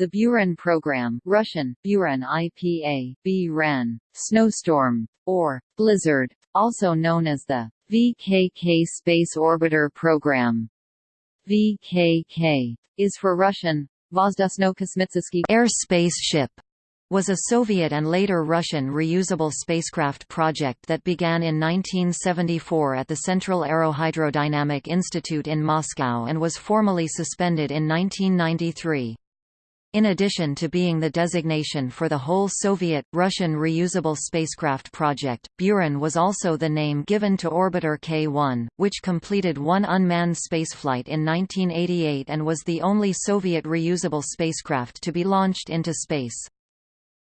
The Buran program Russian, Buran IPA, B-RAN, snowstorm, or blizzard, also known as the VKK Space Orbiter Program. VKK is for Russian Vozdusno-Kosmitsky air spaceship was a Soviet and later Russian reusable spacecraft project that began in 1974 at the Central Aerohydrodynamic Institute in Moscow and was formally suspended in 1993. In addition to being the designation for the whole Soviet-Russian reusable spacecraft project, Buran was also the name given to Orbiter K-1, which completed one unmanned spaceflight in 1988 and was the only Soviet reusable spacecraft to be launched into space.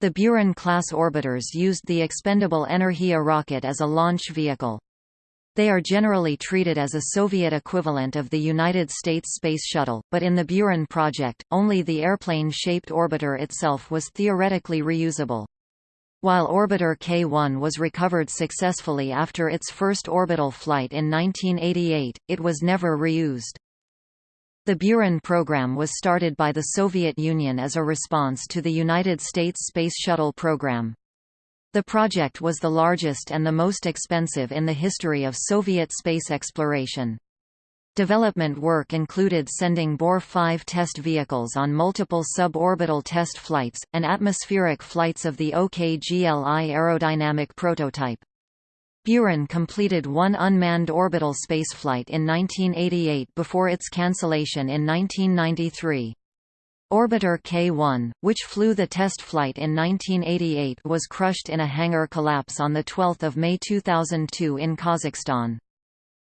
The Buran-class orbiters used the expendable Energia rocket as a launch vehicle. They are generally treated as a Soviet equivalent of the United States Space Shuttle, but in the Buran project, only the airplane-shaped orbiter itself was theoretically reusable. While Orbiter K-1 was recovered successfully after its first orbital flight in 1988, it was never reused. The Buran program was started by the Soviet Union as a response to the United States Space Shuttle program. The project was the largest and the most expensive in the history of Soviet space exploration. Development work included sending Bor-5 test vehicles on multiple suborbital test flights, and atmospheric flights of the OKGLI aerodynamic prototype. Buran completed one unmanned orbital spaceflight in 1988 before its cancellation in 1993. Orbiter K-1, which flew the test flight in 1988 was crushed in a hangar collapse on 12 May 2002 in Kazakhstan.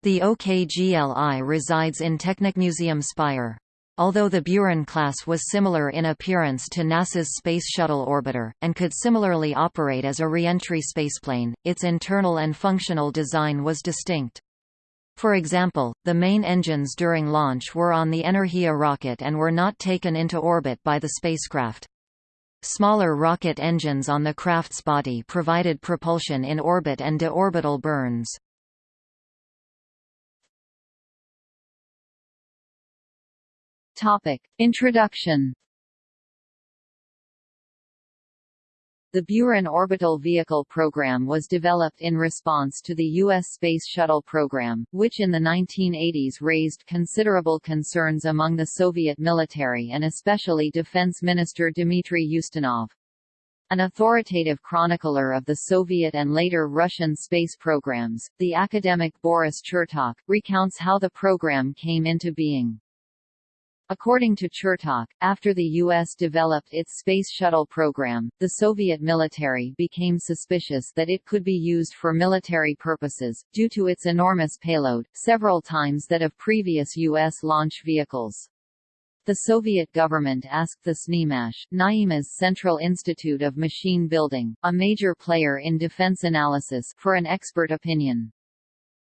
The OKGLI resides in Technikmuseum Speyer. Although the Buran class was similar in appearance to NASA's Space Shuttle orbiter, and could similarly operate as a reentry spaceplane, its internal and functional design was distinct. For example, the main engines during launch were on the Energia rocket and were not taken into orbit by the spacecraft. Smaller rocket engines on the craft's body provided propulsion in orbit and deorbital burns. Topic. Introduction The Buran Orbital Vehicle Program was developed in response to the U.S. Space Shuttle program, which in the 1980s raised considerable concerns among the Soviet military and especially Defense Minister Dmitry Ustinov. An authoritative chronicler of the Soviet and later Russian space programs, the academic Boris Chertok, recounts how the program came into being. According to Chertok, after the U.S. developed its Space Shuttle program, the Soviet military became suspicious that it could be used for military purposes, due to its enormous payload, several times that of previous U.S. launch vehicles. The Soviet government asked the TsNIIMash, Naima's Central Institute of Machine Building, a major player in defense analysis, for an expert opinion.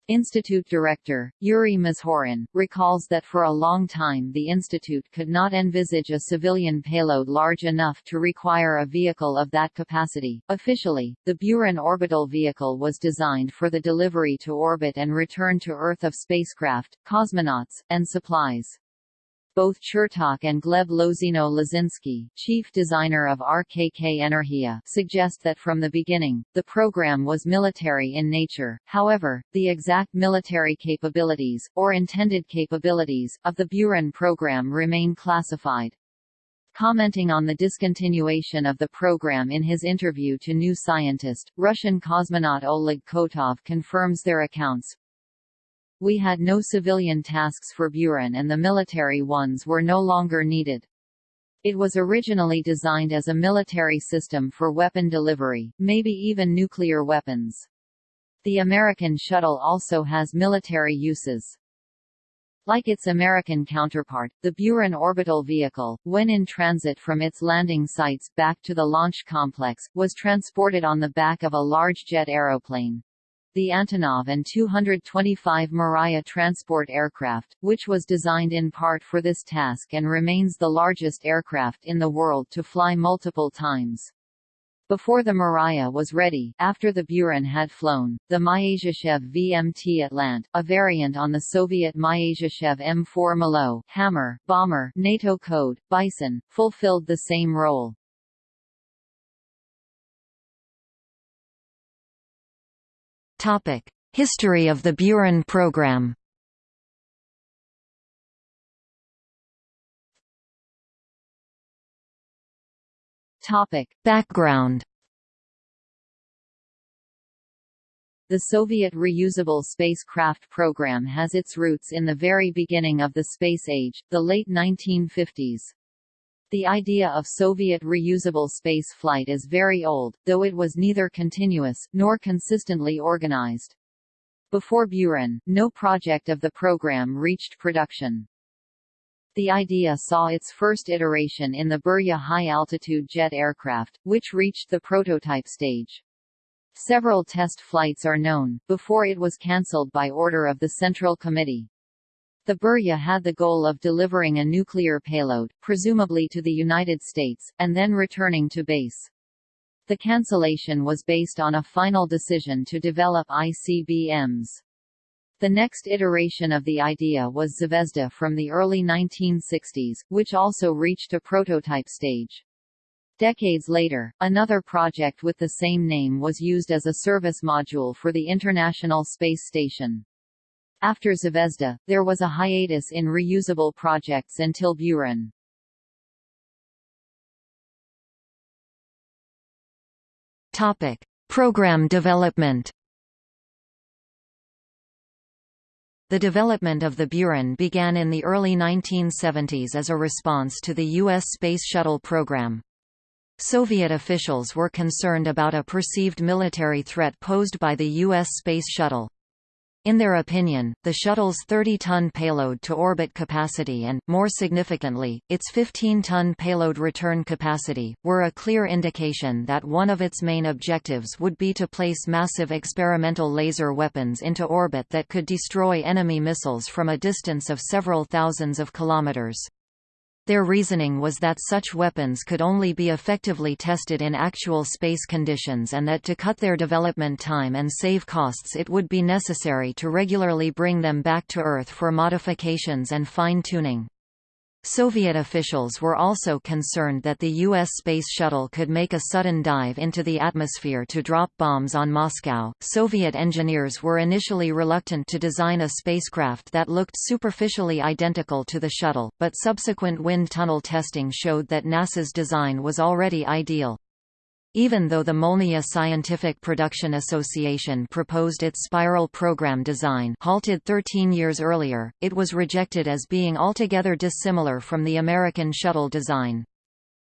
Institute director, Yuri Mazhorin, recalls that for a long time the institute could not envisage a civilian payload large enough to require a vehicle of that capacity. Officially, the Buran orbital vehicle was designed for the delivery to orbit and return to Earth of spacecraft, cosmonauts, and supplies. Both Chertok and Gleb Lozino-Lozinskiy, chief designer of RKK Energia, suggest that from the beginning, the program was military in nature, however, the exact military capabilities, or intended capabilities, of the Buran program remain classified. Commenting on the discontinuation of the program in his interview to New Scientist, Russian cosmonaut Oleg Kotov confirms their accounts, we had no civilian tasks for Buran and the military ones were no longer needed. It was originally designed as a military system for weapon delivery, maybe even nuclear weapons. The American shuttle also has military uses. Like its American counterpart, the Buran orbital vehicle, when in transit from its landing sites back to the launch complex, was transported on the back of a large jet aeroplane the Antonov An-225 Mriya transport aircraft, which was designed in part for this task and remains the largest aircraft in the world to fly multiple times. Before the Mriya was ready, after the Buran had flown, the Myasishchev VMT Atlant, a variant on the Soviet Myasishchev M4 Molot Hammer, bomber NATO code, Bison, fulfilled the same role. History of the Buran program Topic. Background The Soviet reusable spacecraft program has its roots in the very beginning of the space age, the late 1950s. The idea of Soviet reusable space flight is very old, though it was neither continuous, nor consistently organized. Before Buran, no project of the program reached production. The idea saw its first iteration in the Burya high-altitude jet aircraft, which reached the prototype stage. Several test flights are known, before it was cancelled by order of the Central Committee. The Burya had the goal of delivering a nuclear payload, presumably to the United States, and then returning to base. The cancellation was based on a final decision to develop ICBMs. The next iteration of the idea was Zvezda from the early 1960s, which also reached a prototype stage. Decades later, another project with the same name was used as a service module for the International Space Station. After Zvezda, there was a hiatus in reusable projects until Buran. Topic: Program development. The development of the Buran began in the early 1970s as a response to the U.S. Space Shuttle program. Soviet officials were concerned about a perceived military threat posed by the U.S. Space Shuttle. In their opinion, the shuttle's 30-ton payload to orbit capacity and, more significantly, its 15-ton payload return capacity, were a clear indication that one of its main objectives would be to place massive experimental laser weapons into orbit that could destroy enemy missiles from a distance of several thousands of kilometers. Their reasoning was that such weapons could only be effectively tested in actual space conditions and that to cut their development time and save costs it would be necessary to regularly bring them back to Earth for modifications and fine-tuning. Soviet officials were also concerned that the U.S. Space Shuttle could make a sudden dive into the atmosphere to drop bombs on Moscow. Soviet engineers were initially reluctant to design a spacecraft that looked superficially identical to the shuttle, but subsequent wind tunnel testing showed that NASA's design was already ideal. Even though the Molniya Scientific Production Association proposed its spiral program design halted 13 years earlier, it was rejected as being altogether dissimilar from the American shuttle design.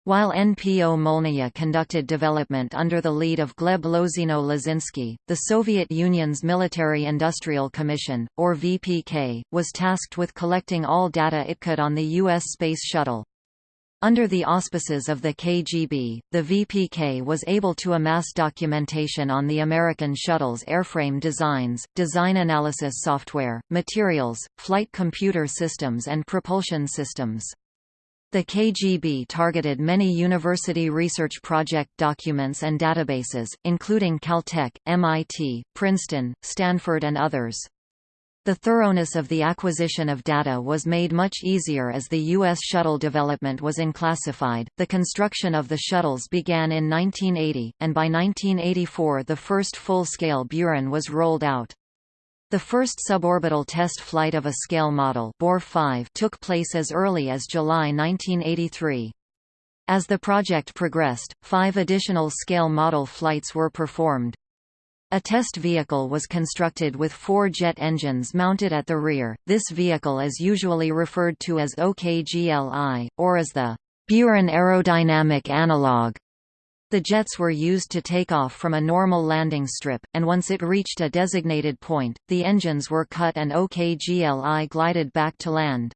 While NPO Molniya conducted development under the lead of Gleb Lozino-Lozinskiy, the Soviet Union's Military Industrial Commission, or VPK, was tasked with collecting all data it could on the U.S. Space Shuttle. Under the auspices of the KGB, the VPK was able to amass documentation on the American shuttle's airframe designs, design analysis software, materials, flight computer systems and propulsion systems. The KGB targeted many university research project documents and databases, including Caltech, MIT, Princeton, Stanford and others. The thoroughness of the acquisition of data was made much easier as the U.S. shuttle development was unclassified. The construction of the shuttles began in 1980, and by 1984 the first full-scale Buran was rolled out. The first suborbital test flight of a scale model Bor 5 took place as early as July 1983. As the project progressed, five additional scale model flights were performed. A test vehicle was constructed with four jet engines mounted at the rear. This vehicle is usually referred to as OKGLI, or as the Buran aerodynamic analog. The jets were used to take off from a normal landing strip, and once it reached a designated point, the engines were cut and OKGLI glided back to land.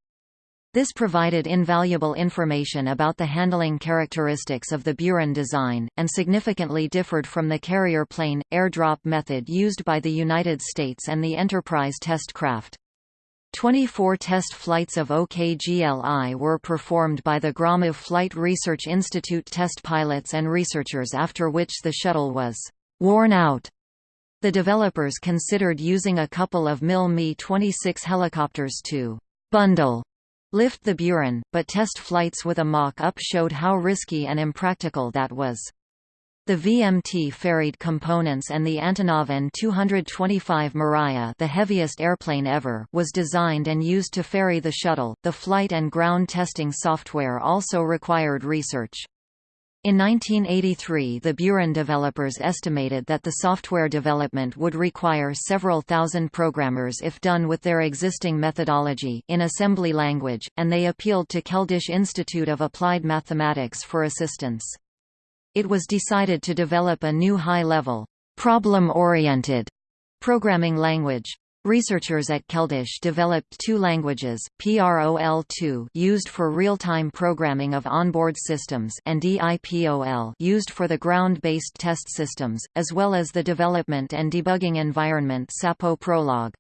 This provided invaluable information about the handling characteristics of the Buran design, and significantly differed from the carrier plane, airdrop method used by the United States and the Enterprise test craft. 24 test flights of OKGLI were performed by the Gromov Flight Research Institute test pilots and researchers after which the shuttle was «worn out». The developers considered using a couple of MiL Mi-26 helicopters to «bundle» lift the Buran, but test flights with a mock-up showed how risky and impractical that was. The VMT ferried components and the Antonov An-225 Mriya, the heaviest airplane ever, was designed and used to ferry the shuttle. The flight and ground testing software also required research. In 1983 the Buran developers estimated that the software development would require several thousand programmers if done with their existing methodology in assembly language, and they appealed to Keldysh Institute of Applied Mathematics for assistance it was decided to develop a new high-level, problem-oriented programming language. Researchers at Keldysh developed two languages, PROL2 used for real-time programming of onboard systems and DIPOL used for the ground-based test systems, as well as the development and debugging environment SAPO Prologue.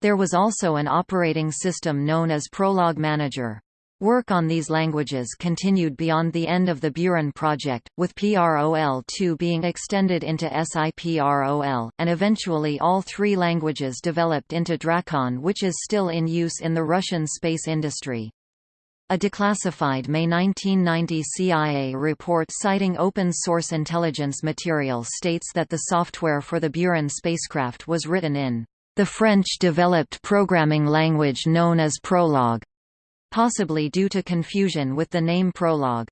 There was also an operating system known as Prologue Manager. Work on these languages continued beyond the end of the Buran project, with PROL2 being extended into SIPROL, and eventually all three languages developed into Drakon which is still in use in the Russian space industry. A declassified May 1990 CIA report citing open-source intelligence material states that the software for the Buran spacecraft was written in the French-developed programming language known as Prolog possibly due to confusion with the name Prologue.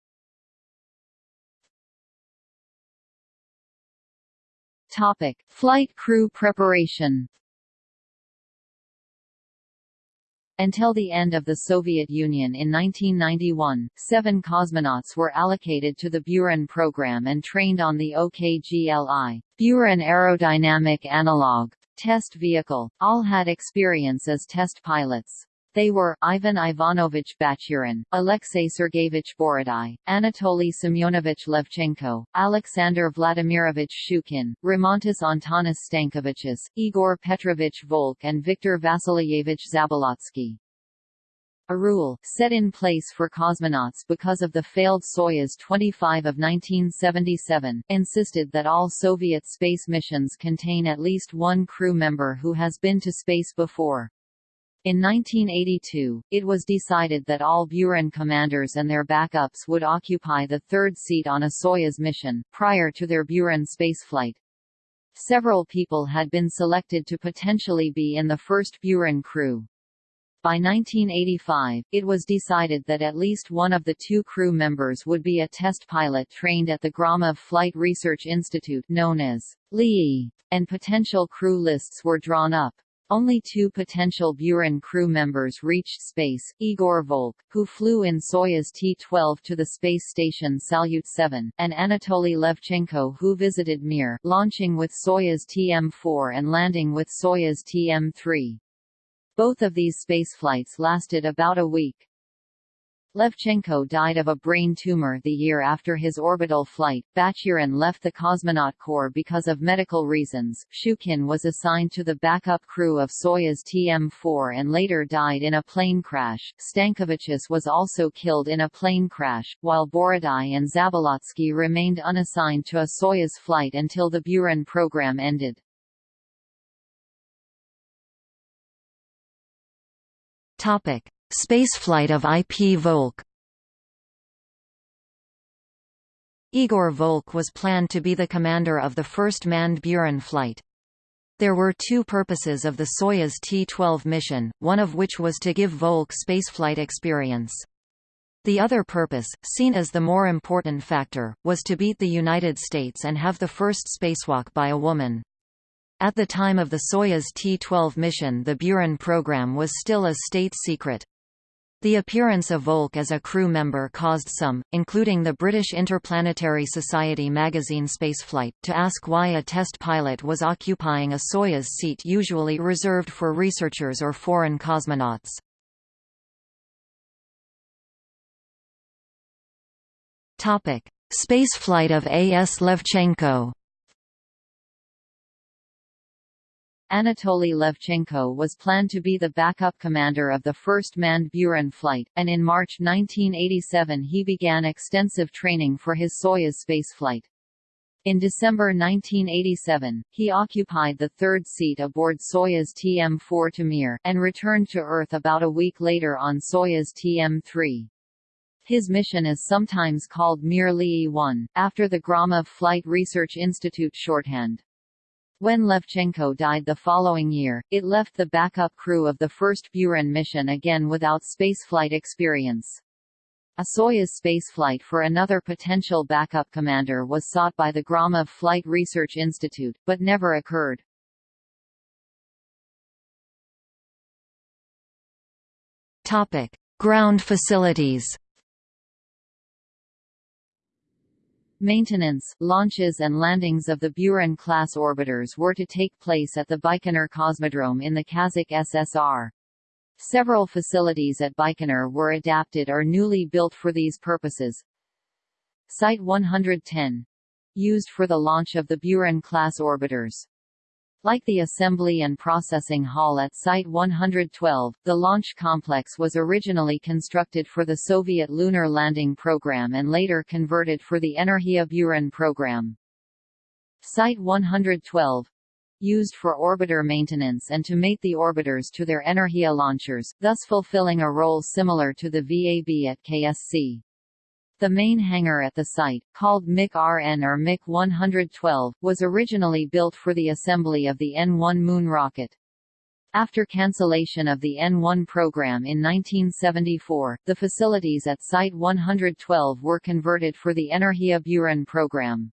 Topic: Flight crew preparation. Until the end of the Soviet Union in 1991, seven cosmonauts were allocated to the Buran program and trained on the OKGLI Buran Aerodynamic Analog test vehicle. All had experience as test pilots. They were, Ivan Ivanovich Bachurin, Alexei Sergeyevich Borodai, Anatoly Semyonovich Levchenko, Alexander Vladimirovich Shchukin, Rimantas Antanas Stankevičius, Igor Petrovich Volk and Viktor Vasilyevich Zabolotsky. A rule, set in place for cosmonauts because of the failed Soyuz 25 of 1977, insisted that all Soviet space missions contain at least one crew member who has been to space before. In 1982, it was decided that all Buran commanders and their backups would occupy the third seat on a Soyuz mission, prior to their Buran spaceflight. Several people had been selected to potentially be in the first Buran crew. By 1985, it was decided that at least one of the two crew members would be a test pilot trained at the Gromov Flight Research Institute known as LII, and potential crew lists were drawn up. Only two potential Buran crew members reached space, Igor Volk, who flew in Soyuz T-12 to the space station Salyut 7, and Anatoly Levchenko who visited Mir, launching with Soyuz TM-4 and landing with Soyuz TM-3. Both of these spaceflights lasted about a week. Levchenko died of a brain tumor the year after his orbital flight. Bachurin left the cosmonaut corps because of medical reasons. Shchukin was assigned to the backup crew of Soyuz TM-4 and later died in a plane crash. Stankevičius was also killed in a plane crash, while Borodai and Zabolotsky remained unassigned to a Soyuz flight until the Buran program ended. Topic: Spaceflight of IP Volk Igor Volk was planned to be the commander of the first manned Buran flight. There were two purposes of the Soyuz T-12 mission, one of which was to give Volk spaceflight experience. The other purpose, seen as the more important factor, was to beat the United States and have the first spacewalk by a woman. At the time of the Soyuz T-12 mission the Buran program was still a state secret. The appearance of Volk as a crew member caused some, including the British Interplanetary Society magazine Spaceflight, to ask why a test pilot was occupying a Soyuz seat usually reserved for researchers or foreign cosmonauts. Spaceflight of A. S. Levchenko Anatoly Levchenko was planned to be the backup commander of the first manned Buran flight, and in March 1987 he began extensive training for his Soyuz spaceflight. In December 1987, he occupied the third seat aboard Soyuz TM-4 Temir, and returned to Earth about a week later on Soyuz TM-3. His mission is sometimes called Mir LII 1, after the Gromov Flight Research Institute shorthand. When Levchenko died the following year, it left the backup crew of the first Buran mission again without spaceflight experience. A Soyuz spaceflight for another potential backup commander was sought by the Gromov Flight Research Institute, but never occurred. Topic: Ground facilities. Maintenance, launches and landings of the Buran-class orbiters were to take place at the Baikonur Cosmodrome in the Kazakh SSR. Several facilities at Baikonur were adapted or newly built for these purposes. Site 110 used for the launch of the Buran-class orbiters. Like the assembly and processing hall at Site 112, the launch complex was originally constructed for the Soviet lunar landing program and later converted for the Energia Buran program. Site 112 used for orbiter maintenance and to mate the orbiters to their Energia launchers, thus fulfilling a role similar to the VAB at KSC. The main hangar at the site, called MIK-RN or MIK-112, was originally built for the assembly of the N-1 Moon rocket. After cancellation of the N-1 program in 1974, the facilities at Site 112 were converted for the Energia Buran program.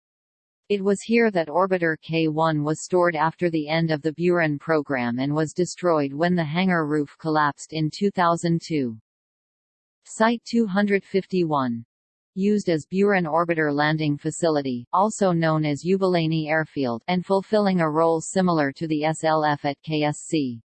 It was here that orbiter K-1 was stored after the end of the Buran program and was destroyed when the hangar roof collapsed in 2002. Site 251 used as Buran Orbiter Landing Facility, also known as Yubileyny Airfield, and fulfilling a role similar to the SLF at KSC.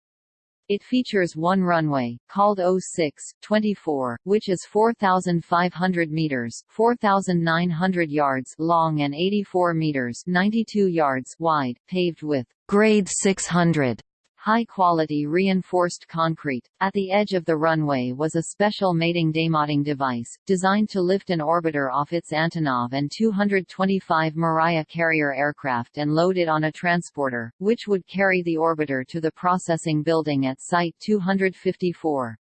It features one runway, called 06-24, which is 4,500 meters 4,900 yards long and 84 meters 92 yards wide, paved with grade 600 high-quality reinforced concrete. At the edge of the runway was a special mating demating device, designed to lift an orbiter off its Antonov An-225 Mriya carrier aircraft and load it on a transporter, which would carry the orbiter to the processing building at Site 254.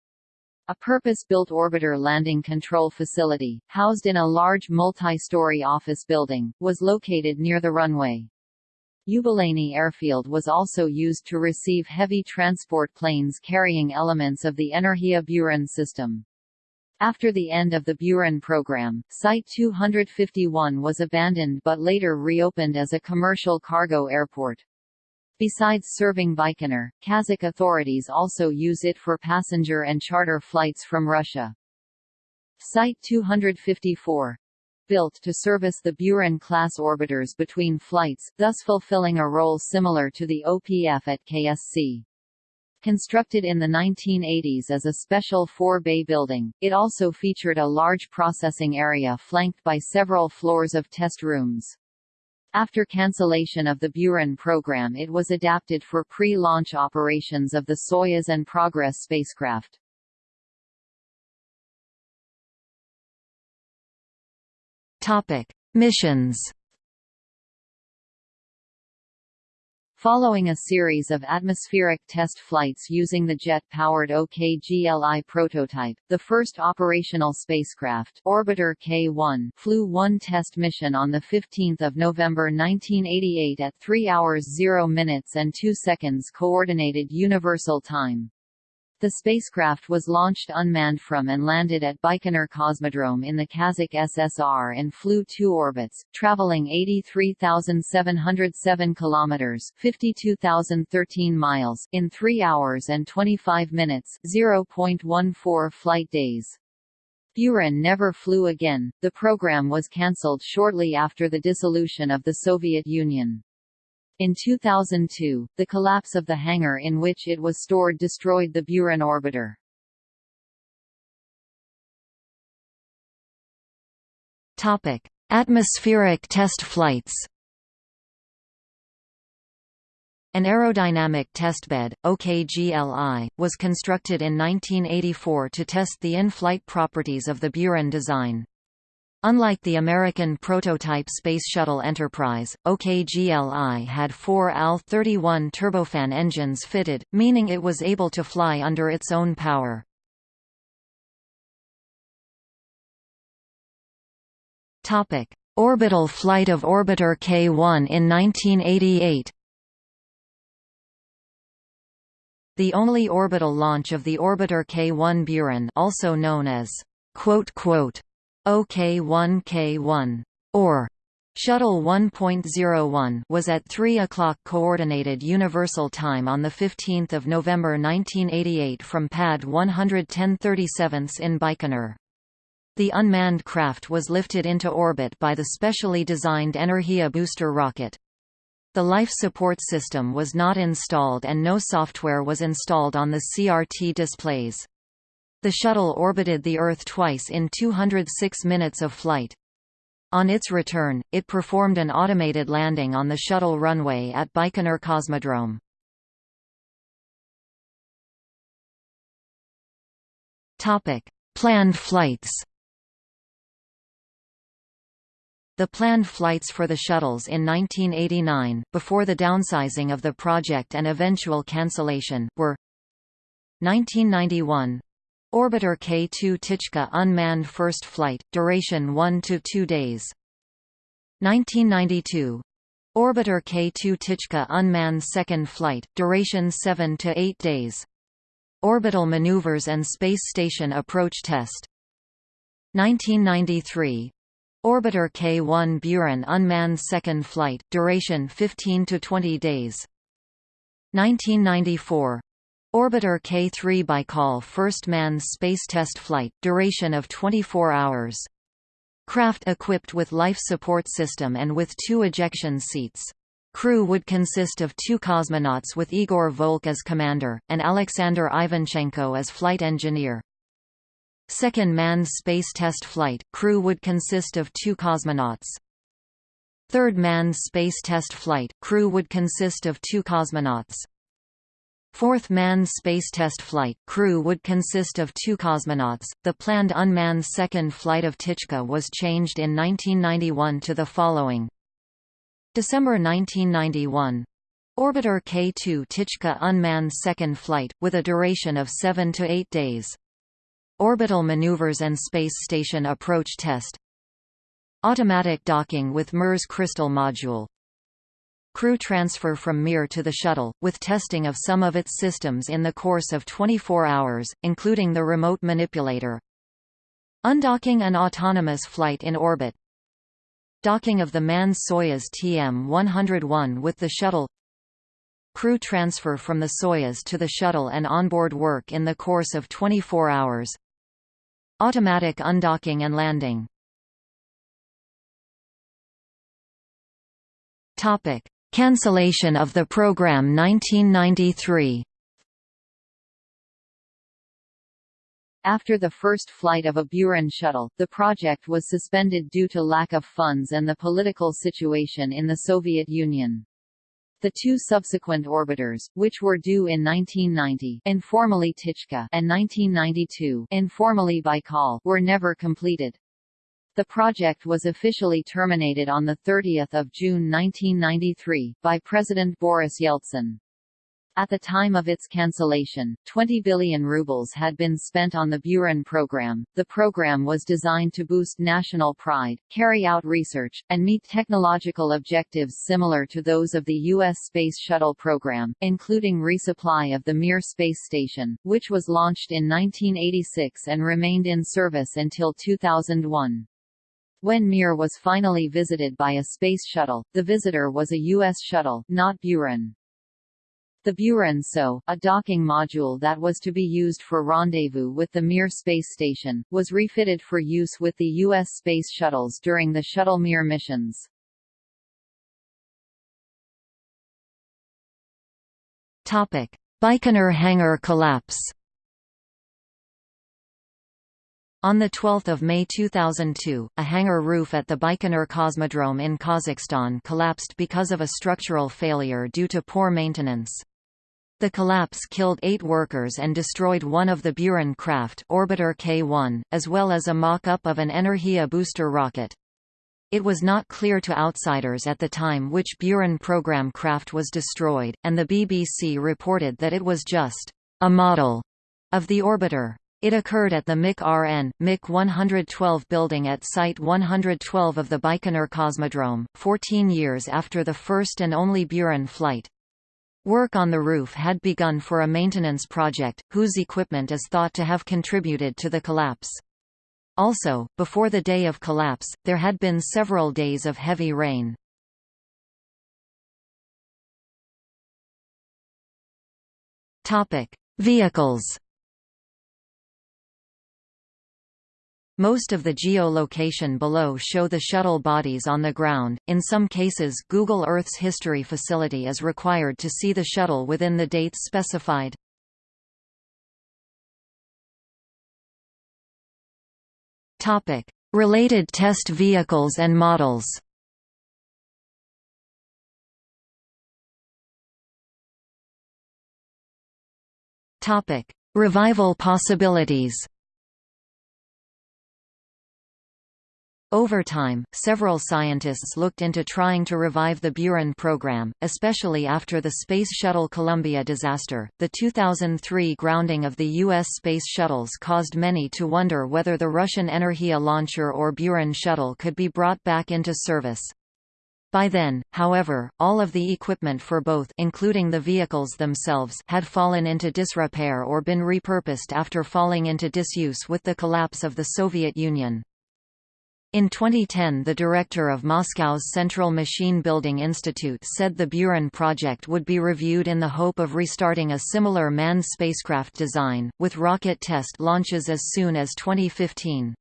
A purpose-built orbiter landing control facility, housed in a large multi-story office building, was located near the runway. Yubileyny Airfield was also used to receive heavy transport planes carrying elements of the Energia Buran system. After the end of the Buran program, Site 251 was abandoned but later reopened as a commercial cargo airport. Besides serving Baikonur, Kazakh authorities also use it for passenger and charter flights from Russia. Site 254 built to service the Buran-class orbiters between flights, thus fulfilling a role similar to the OPF at KSC. Constructed in the 1980s as a special four-bay building, it also featured a large processing area flanked by several floors of test rooms. After cancellation of the Buran program it was adapted for pre-launch operations of the Soyuz and Progress spacecraft. Topic: Missions. Following a series of atmospheric test flights using the jet-powered OKGLI prototype, the first operational spacecraft Orbiter K-1 flew one test mission on 15 November 1988 at 3 hours 0 minutes and 2 seconds Coordinated Universal Time. The spacecraft was launched unmanned from and landed at Baikonur Cosmodrome in the Kazakh SSR and flew two orbits, traveling 83,707 kilometers (52,013 miles) in 3 hours and 25 minutes (0.14 flight days). Buran never flew again. The program was cancelled shortly after the dissolution of the Soviet Union. In 2002, the collapse of the hangar in which it was stored destroyed the Buran orbiter. Topic: Atmospheric test flights. An aerodynamic testbed, OKGLI, was constructed in 1984 to test the in-flight properties of the Buran design. Unlike the American prototype Space Shuttle Enterprise, OKGLI had four AL-31 turbofan engines fitted, meaning it was able to fly under its own power. Orbital flight of Orbiter K-1 in 1988 The only orbital launch of the orbiter K1 Buran also known as OK1K1 or Shuttle 1.01 was at 3 o'clock Coordinated Universal Time on 15 November 1988 from pad 11037 in Baikonur. The unmanned craft was lifted into orbit by the specially designed Energia booster rocket. The life support system was not installed and no software was installed on the CRT displays. The shuttle orbited the Earth twice in 206 minutes of flight. On its return, it performed an automated landing on the shuttle runway at Baikonur Cosmodrome. Topic: Planned flights The planned flights for the shuttles in 1989, before the downsizing of the project and eventual cancellation, were 1991 Orbiter K-2 Ptichka unmanned first flight, duration 1 to 2 days. 1992 Orbiter K-2 Ptichka unmanned second flight, duration 7 to 8 days. Orbital maneuvers and space station approach test. 1993 Orbiter K-1 Buran unmanned second flight, duration 15 to 20 days. 1994 Orbiter K-3 Baikal first manned space test flight, duration of 24 hours. Craft equipped with life support system and with two ejection seats. Crew would consist of two cosmonauts with Igor Volk as commander, and Alexander Ivanchenko as flight engineer. Second manned space test flight, crew would consist of two cosmonauts. Third manned space test flight, crew would consist of two cosmonauts. Fourth manned space test flight, crew would consist of two cosmonauts. The planned unmanned second flight of Ptichka was changed in 1991 to the following. December 1991 Orbiter K2 Ptichka unmanned second flight, with a duration of 7 to 8 days. Orbital maneuvers and space station approach test Automatic docking with Mir's Kristall module Crew transfer from Mir to the shuttle, with testing of some of its systems in the course of 24 hours, including the remote manipulator. Undocking and autonomous flight in orbit. Docking of the manned Soyuz TM-101 with the shuttle. Crew transfer from the Soyuz to the shuttle and onboard work in the course of 24 hours. Automatic undocking and landing. Topic: Cancellation of the program 1993. After the first flight of a Buran shuttle, the project was suspended due to lack of funds and the political situation in the Soviet Union. The two subsequent orbiters, which were due in 1990 informally Ptichka and 1992 informally Baikal, were never completed. The project was officially terminated on 30 June 1993, by President Boris Yeltsin. At the time of its cancellation, 20 billion rubles had been spent on the Buran program. The program was designed to boost national pride, carry out research, and meet technological objectives similar to those of the U.S. Space Shuttle program, including resupply of the Mir space station, which was launched in 1986 and remained in service until 2001. When Mir was finally visited by a space shuttle, the visitor was a U.S. shuttle, not Buran. The Buran SO, a docking module that was to be used for rendezvous with the Mir space station, was refitted for use with the U.S. space shuttles during the Shuttle Mir missions. Baikonur hangar collapse On 12 May 2002, a hangar roof at the Baikonur Cosmodrome in Kazakhstan collapsed because of a structural failure due to poor maintenance. The collapse killed eight workers and destroyed one of the Buran craft Orbiter K-1, as well as a mock-up of an Energia booster rocket. It was not clear to outsiders at the time which Buran program craft was destroyed, and the BBC reported that it was just a model of the orbiter. It occurred at the MIK-RN, MIK-112 building at Site 112 of the Baikonur Cosmodrome, 14 years after the first and only Buran flight. Work on the roof had begun for a maintenance project, whose equipment is thought to have contributed to the collapse. Also, before the day of collapse, there had been several days of heavy rain. Vehicles Most of the geolocation below show the shuttle bodies on the ground. In some cases, Google Earth's history facility is required to see the shuttle within the dates specified. Topic: Related test vehicles and models. Topic: Revival possibilities. Over time, several scientists looked into trying to revive the Buran program, especially after the Space Shuttle Columbia disaster. The 2003 grounding of the U.S. space shuttles caused many to wonder whether the Russian Energia launcher or Buran shuttle could be brought back into service. By then, however, all of the equipment for both including the vehicles themselves had fallen into disrepair or been repurposed after falling into disuse with the collapse of the Soviet Union. In 2010 the director of Moscow's Central Machine Building Institute said the Buran project would be reviewed in the hope of restarting a similar manned spacecraft design, with rocket test launches as soon as 2015.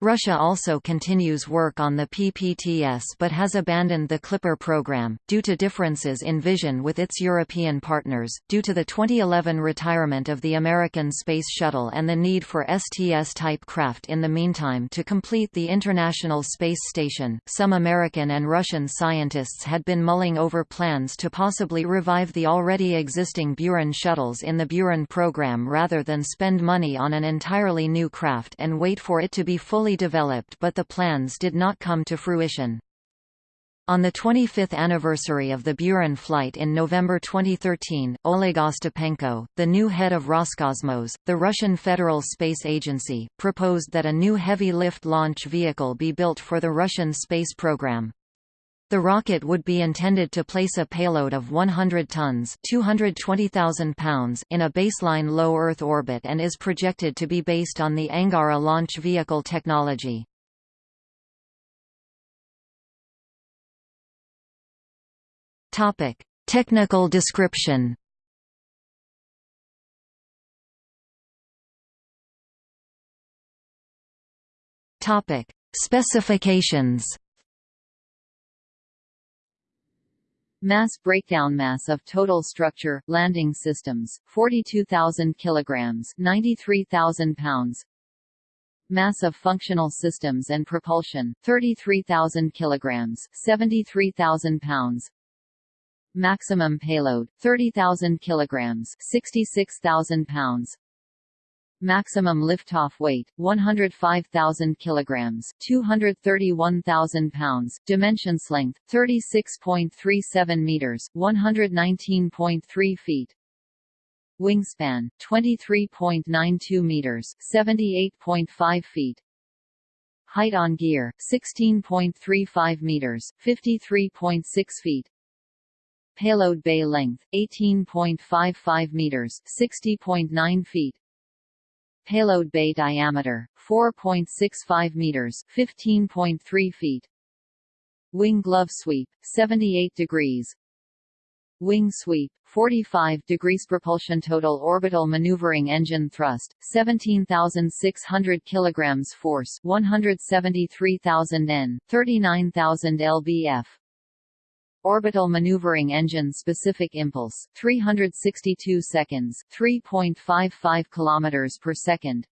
Russia also continues work on the PPTS but has abandoned the Clipper program, due to differences in vision with its European partners, due to the 2011 retirement of the American Space Shuttle and the need for STS-type craft in the meantime to complete the International Space Station. Some American and Russian scientists had been mulling over plans to possibly revive the already existing Buran shuttles in the Buran program rather than spend money on an entirely new craft and wait for it to be fully fully developed but the plans did not come to fruition. On the 25th anniversary of the Buran flight in November 2013, Oleg Ostapenko, the new head of Roscosmos, the Russian Federal Space Agency, proposed that a new heavy-lift launch vehicle be built for the Russian space program. The rocket would be intended to place a payload of 100 tons 220,000 pounds in a baseline low Earth orbit and is projected to be based on the Angara launch vehicle technology. Technical description Specifications Mass breakdown mass of total structure, landing systems, 42,000 kilograms 93,000 pounds. Mass of functional systems and propulsion, 33,000 kilograms 73,000 pounds. Maximum payload, 30,000 kilograms 66,000 pounds Maximum liftoff weight 105,000 kilograms, 231,000 pounds. Dimensions length 36.37 meters, 119.3 feet. Wingspan 23.92 meters, 78.5 feet. Height on gear 16.35 meters, 53.6 feet. Payload bay length 18.55 meters, 60.9 feet. Payload bay diameter 4.65 meters, 15.3 feet. Wing glove sweep 78 degrees. Wing sweep 45 degrees propulsion total orbital maneuvering engine thrust 17600 kilograms force 173,000 N 39,000 lbf Orbital maneuvering engine specific impulse 362 seconds 3.55 kilometers per second.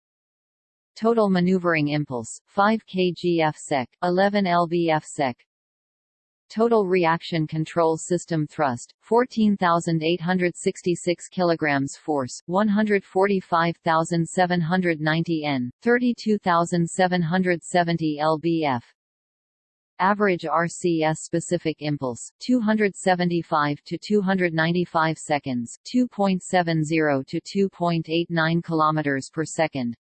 Total maneuvering impulse 5 kgf/sec 11 lbf/sec Total reaction control system thrust 14866 kilograms force 145790 N 32770 lbf Average RCS specific impulse 275 to 295 seconds 2.70 to 2.89 kilometers per second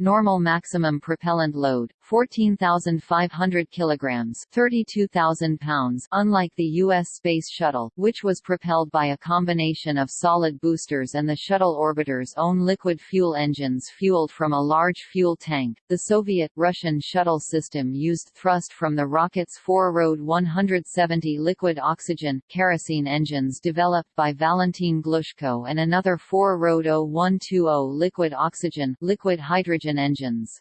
Normal maximum propellant load 14,500 kilograms, 32,000 pounds. Unlike the U.S. Space Shuttle, which was propelled by a combination of solid boosters and the shuttle orbiter's own liquid fuel engines fueled from a large fuel tank, the Soviet-Russian shuttle system used thrust from the rocket's four RD-170 liquid oxygen kerosene engines developed by Valentin Glushko and another four RD-0120 liquid oxygen liquid hydrogen engines.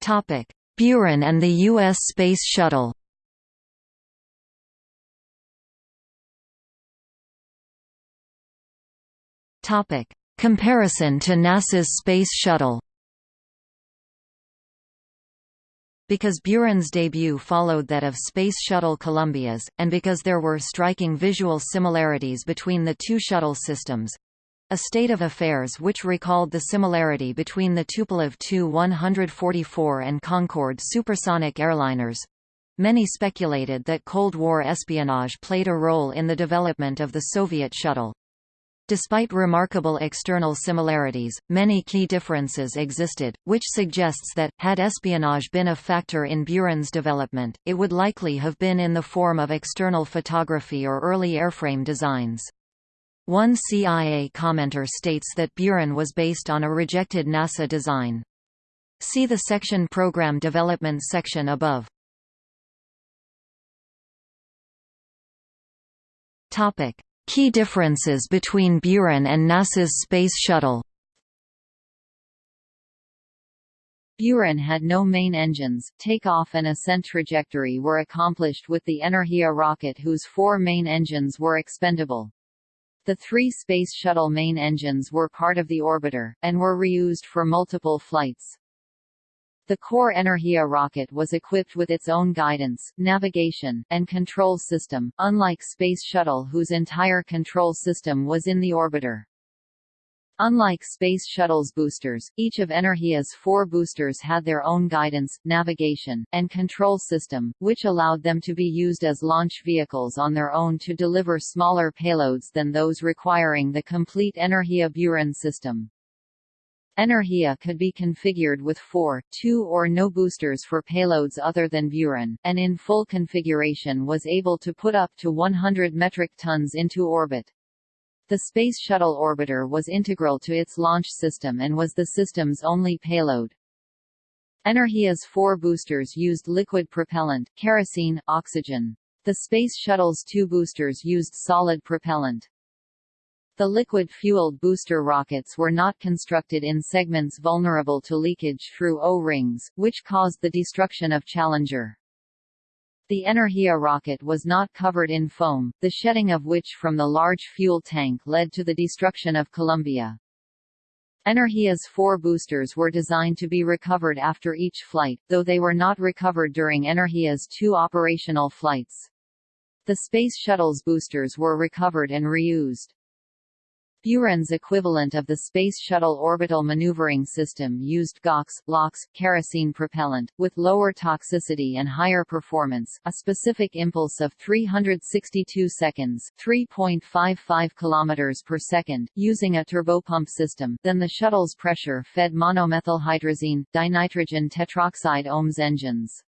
Topic: Buran and the U.S. Space Shuttle. Topic: Comparison to NASA's Space Shuttle. Because Buran's debut followed that of Space Shuttle Columbia's, and because there were striking visual similarities between the two shuttle systems, a state of affairs which recalled the similarity between the Tupolev Tu-144 and Concorde supersonic airliners. Many speculated that Cold War espionage played a role in the development of the Soviet shuttle. Despite remarkable external similarities, many key differences existed, which suggests that, had espionage been a factor in Buran's development, it would likely have been in the form of external photography or early airframe designs. One CIA commenter states that Buran was based on a rejected NASA design. See the section Program Development section above. Topic. Key differences between Buran and NASA's Space Shuttle Buran had no main engines. Takeoff and ascent trajectory were accomplished with the Energia rocket whose four main engines were expendable. The three Space Shuttle main engines were part of the orbiter, and were reused for multiple flights. The core Energia rocket was equipped with its own guidance, navigation, and control system, unlike Space Shuttle whose entire control system was in the orbiter. Unlike Space Shuttle's boosters, each of Energia's four boosters had their own guidance, navigation, and control system, which allowed them to be used as launch vehicles on their own to deliver smaller payloads than those requiring the complete Energia Buran system. Energia could be configured with four, two or no boosters for payloads other than Buran, and in full configuration was able to put up to 100 metric tons into orbit. The Space Shuttle orbiter was integral to its launch system and was the system's only payload. Energia's four boosters used liquid propellant kerosene, oxygen. The Space Shuttle's two boosters used solid propellant. The liquid-fueled booster rockets were not constructed in segments vulnerable to leakage through O-rings, which caused the destruction of Challenger. The Energia rocket was not covered in foam, the shedding of which from the large fuel tank led to the destruction of Columbia. Energia's four boosters were designed to be recovered after each flight, though they were not recovered during Energia's two operational flights. The Space Shuttle's boosters were recovered and reused. Buran's equivalent of the Space Shuttle Orbital Maneuvering System used GOX, LOX, kerosene propellant, with lower toxicity and higher performance, a specific impulse of 362 seconds 3.55 km per second, using a turbopump system than the shuttle's pressure-fed monomethylhydrazine, dinitrogen tetroxide OMS engines.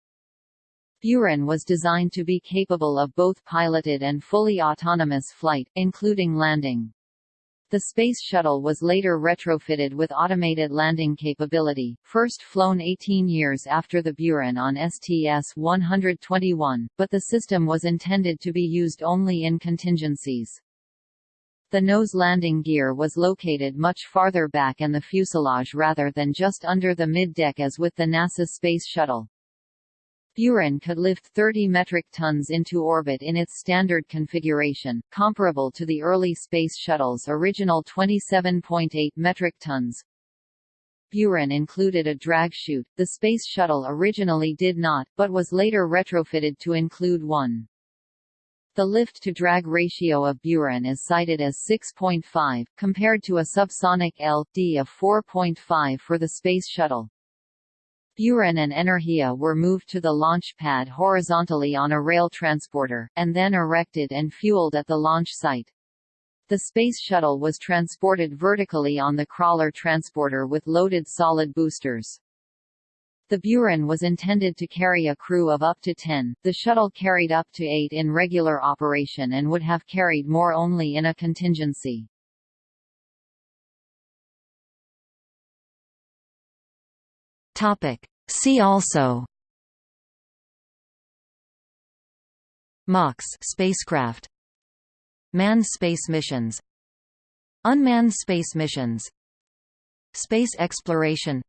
Buran was designed to be capable of both piloted and fully autonomous flight, including landing. The Space Shuttle was later retrofitted with automated landing capability, first flown 18 years after the Buran on STS-121, but the system was intended to be used only in contingencies. The nose landing gear was located much farther back in the fuselage rather than just under the mid-deck as with the NASA Space Shuttle. Buran could lift 30 metric tons into orbit in its standard configuration, comparable to the early Space Shuttle's original 27.8 metric tons. Buran included a drag chute, the Space Shuttle originally did not, but was later retrofitted to include one. The lift-to-drag ratio of Buran is cited as 6.5, compared to a subsonic L.D of 4.5 for the Space Shuttle. Buran and Energia were moved to the launch pad horizontally on a rail transporter, and then erected and fueled at the launch site. The Space Shuttle was transported vertically on the crawler transporter with loaded solid boosters. The Buran was intended to carry a crew of up to 10, the shuttle carried up to 8 in regular operation and would have carried more only in a contingency. Topic. See also. MAKS spacecraft. Manned space missions. Unmanned space missions. Space exploration.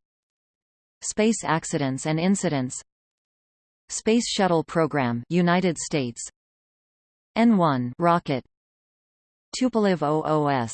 Space accidents and incidents. Space Shuttle Program United States. N1 rocket. Tupolev OOS